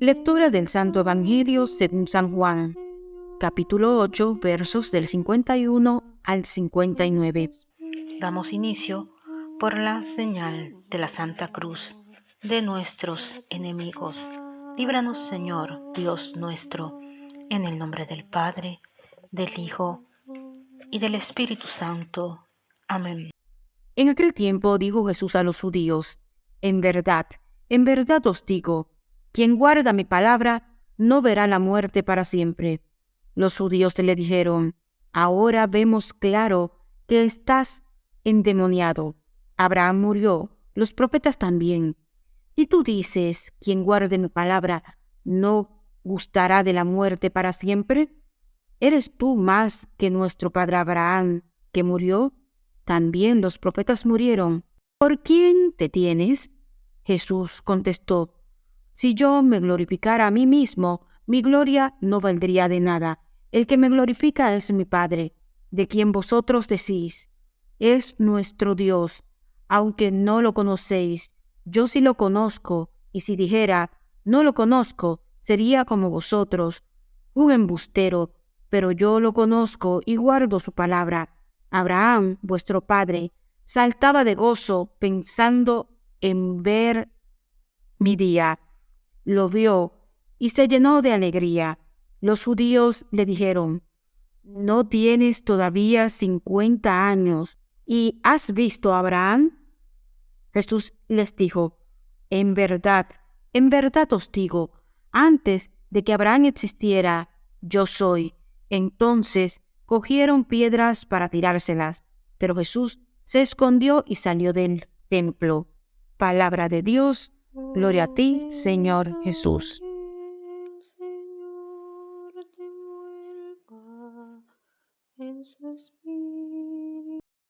Lectura del Santo Evangelio según San Juan, capítulo 8, versos del 51 al 59. Damos inicio por la señal de la Santa Cruz de nuestros enemigos. Líbranos, Señor, Dios nuestro, en el nombre del Padre, del Hijo y del Espíritu Santo. Amén. En aquel tiempo dijo Jesús a los judíos, En verdad, en verdad os digo, quien guarda mi palabra no verá la muerte para siempre. Los judíos le dijeron, Ahora vemos claro que estás endemoniado. Abraham murió, los profetas también. Y tú dices, quien guarde mi palabra no gustará de la muerte para siempre. ¿Eres tú más que nuestro padre Abraham, que murió? También los profetas murieron. ¿Por quién te tienes? Jesús contestó, Si yo me glorificara a mí mismo, mi gloria no valdría de nada. El que me glorifica es mi Padre, de quien vosotros decís, es nuestro Dios. Aunque no lo conocéis, yo sí lo conozco, y si dijera, no lo conozco, sería como vosotros, un embustero, pero yo lo conozco y guardo su palabra. Abraham, vuestro padre, saltaba de gozo pensando en ver mi día. Lo vio y se llenó de alegría. Los judíos le dijeron, ¿no tienes todavía cincuenta años y has visto a Abraham? Jesús les dijo, en verdad, en verdad os digo, antes de que Abraham existiera, yo soy. Entonces cogieron piedras para tirárselas, pero Jesús se escondió y salió del templo. Palabra de Dios, gloria a ti, Señor Jesús.